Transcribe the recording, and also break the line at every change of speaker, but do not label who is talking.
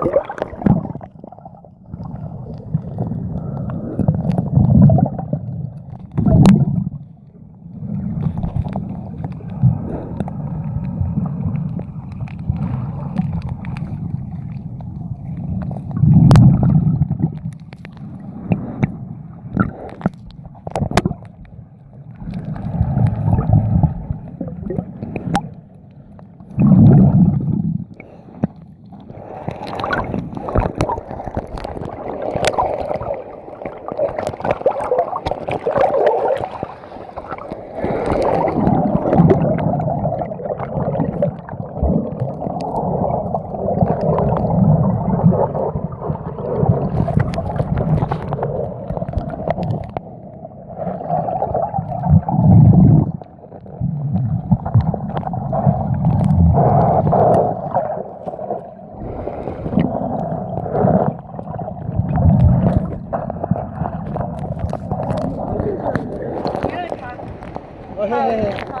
Yeah. 嘿嘿嘿。